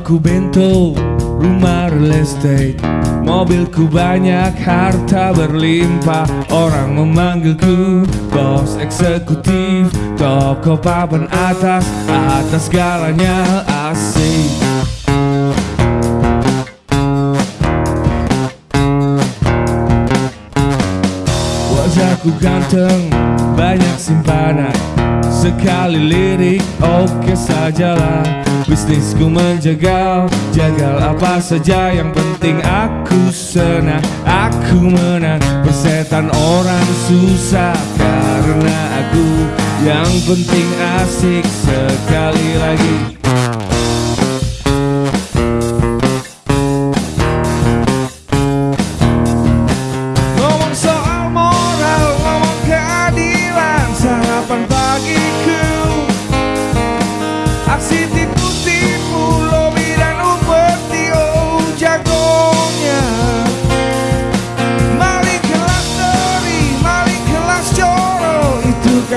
Namaku Bento, rumah real estate. Mobilku banyak, harta berlimpah. Orang memanggilku bos eksekutif. Toko papan atas, atas segalanya asik Wajahku ganteng, banyak simpanan. Sekali lirik, oke sajalah. Bisnisku menjagal Jagal apa saja yang penting aku senang. Aku menang Persetan orang susah. Karena aku yang penting asik Sekali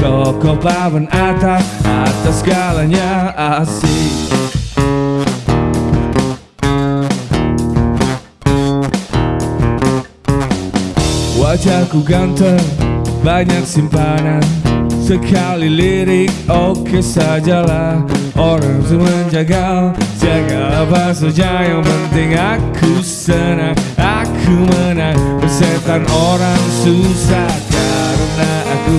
Toko papan atas, atas segalanya asik. Wajahku ganteng, banyak simpanan. Sekali lirik oke sajalah. Orang semua menjaga Jaga apa saja yang penting aku senang Aku menang. Bersetan orang susah Karena aku